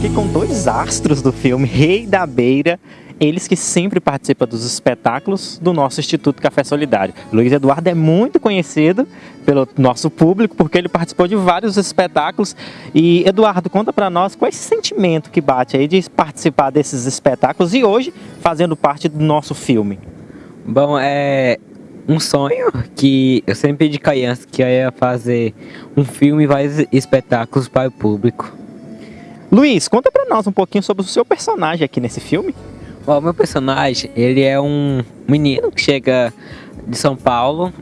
aqui com dois astros do filme Rei da Beira, eles que sempre participam dos espetáculos do nosso Instituto Café Solidário. Luiz Eduardo é muito conhecido pelo nosso público porque ele participou de vários espetáculos. E Eduardo, conta para nós qual é esse sentimento que bate aí de participar desses espetáculos e hoje fazendo parte do nosso filme. Bom, é um sonho que eu sempre pedi criança que ia fazer um filme e vários espetáculos para o público. Luiz, conta pra nós um pouquinho sobre o seu personagem aqui nesse filme. O meu personagem, ele é um menino que chega de São Paulo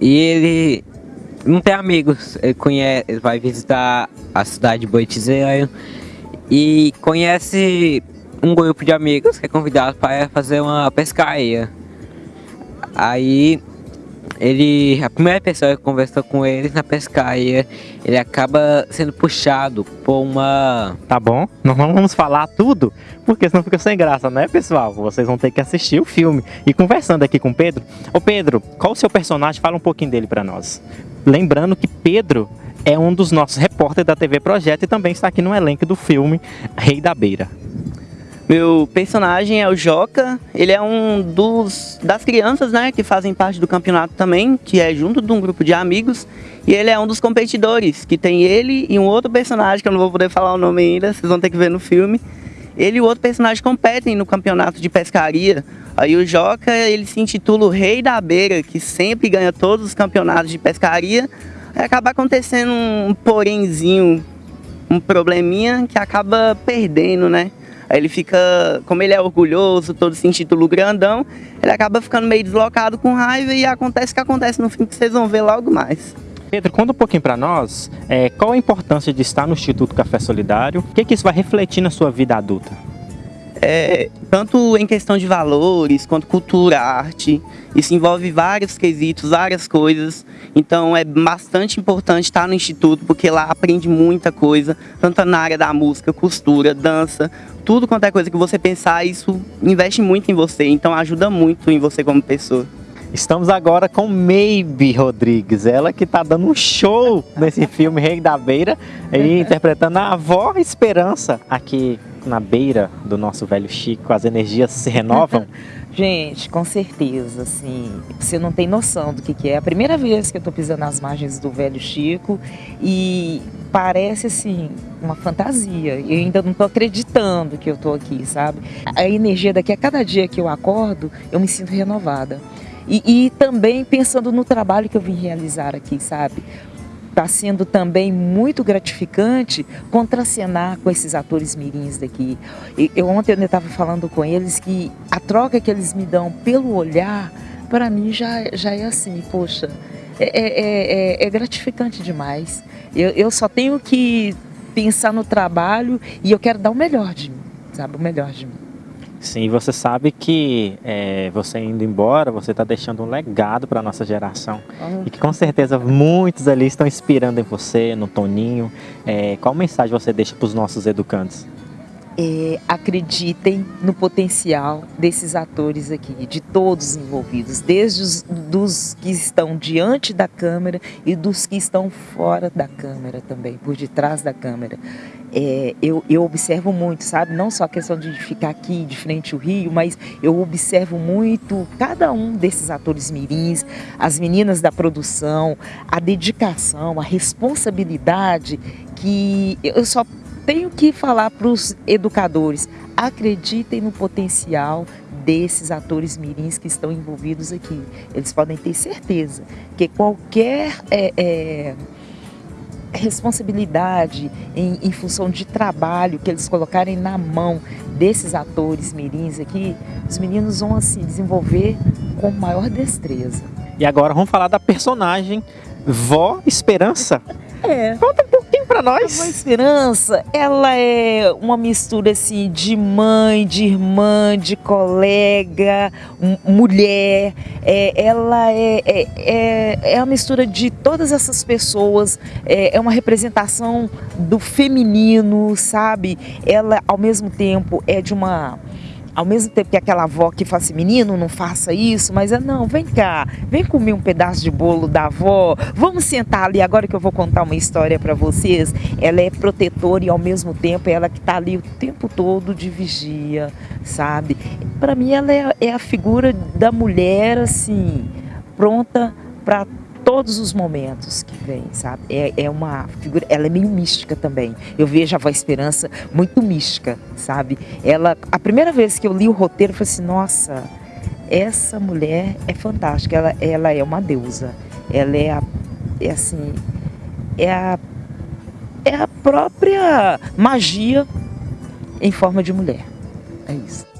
e ele não tem amigos. Ele conhece, ele vai visitar a cidade de Boitizeiro e conhece um grupo de amigos que é convidado para fazer uma pescaria. Aí ele, a primeira pessoa que conversou com ele na pescaria, ele acaba sendo puxado por uma... Tá bom, nós não vamos falar tudo, porque senão fica sem graça, né pessoal? Vocês vão ter que assistir o filme. E conversando aqui com o Pedro, ô Pedro, qual o seu personagem? Fala um pouquinho dele para nós. Lembrando que Pedro é um dos nossos repórteres da TV Projeto e também está aqui no elenco do filme Rei da Beira. Meu personagem é o Joca, ele é um dos das crianças, né, que fazem parte do campeonato também, que é junto de um grupo de amigos, e ele é um dos competidores, que tem ele e um outro personagem, que eu não vou poder falar o nome ainda, vocês vão ter que ver no filme. Ele e o outro personagem competem no campeonato de pescaria. Aí o Joca, ele se intitula o Rei da Beira, que sempre ganha todos os campeonatos de pescaria. Aí acaba acontecendo um porémzinho, um probleminha que acaba perdendo, né? Aí ele fica, como ele é orgulhoso, todo se intitula grandão, ele acaba ficando meio deslocado com raiva e acontece o que acontece no filme que vocês vão ver logo mais. Pedro, conta um pouquinho para nós é, qual a importância de estar no Instituto Café Solidário, o que, que isso vai refletir na sua vida adulta? É, tanto em questão de valores, quanto cultura, arte, isso envolve vários quesitos, várias coisas. Então é bastante importante estar no Instituto, porque lá aprende muita coisa, tanto na área da música, costura, dança, tudo quanto é coisa que você pensar, isso investe muito em você, então ajuda muito em você como pessoa. Estamos agora com Maybe Rodrigues, ela que está dando um show nesse filme Rei da Beira e interpretando a avó Esperança aqui na beira do nosso velho Chico, as energias se renovam. Gente, com certeza, assim, você não tem noção do que, que é. A primeira vez que eu estou pisando nas margens do velho Chico e parece, assim, uma fantasia. Eu ainda não estou acreditando que eu estou aqui, sabe? A energia daqui, a cada dia que eu acordo, eu me sinto renovada. E, e também pensando no trabalho que eu vim realizar aqui, sabe? Está sendo também muito gratificante contracenar com esses atores mirins daqui. Eu ontem eu estava falando com eles que a troca que eles me dão pelo olhar, para mim já, já é assim, poxa, é, é, é, é gratificante demais. Eu, eu só tenho que pensar no trabalho e eu quero dar o melhor de mim, sabe, o melhor de mim. Sim, você sabe que é, você indo embora, você está deixando um legado para a nossa geração. Uhum. E que com certeza muitos ali estão inspirando em você, no Toninho. É, qual mensagem você deixa para os nossos educantes? É, acreditem no potencial desses atores aqui, de todos envolvidos, desde os dos que estão diante da câmera e dos que estão fora da câmera também, por detrás da câmera é, eu, eu observo muito, sabe? Não só a questão de ficar aqui de frente ao rio, mas eu observo muito cada um desses atores mirins, as meninas da produção, a dedicação, a responsabilidade que eu só tenho que falar para os educadores, acreditem no potencial desses atores mirins que estão envolvidos aqui. Eles podem ter certeza que qualquer é, é, responsabilidade em, em, função de trabalho que eles colocarem na mão desses atores mirins aqui, os meninos vão assim desenvolver com maior destreza. E agora vamos falar da personagem Vó Esperança. É. Conta um pra nós. A Esperança, ela é uma mistura assim de mãe, de irmã, de colega, mulher. É, ela é, é, é, é a mistura de todas essas pessoas. É, é uma representação do feminino, sabe? Ela, ao mesmo tempo, é de uma ao mesmo tempo que aquela avó que fala assim, menino, não faça isso, mas é não, vem cá, vem comer um pedaço de bolo da avó, vamos sentar ali agora que eu vou contar uma história para vocês. Ela é protetora e ao mesmo tempo ela que está ali o tempo todo de vigia, sabe? Para mim ela é, é a figura da mulher assim, pronta para todos os momentos vem, sabe? É, é uma figura, ela é meio mística também. Eu vejo a Voz Esperança muito mística, sabe? Ela, a primeira vez que eu li o roteiro, eu falei assim, nossa, essa mulher é fantástica, ela, ela é uma deusa. Ela é, a, é assim, é a, é a própria magia em forma de mulher. É isso.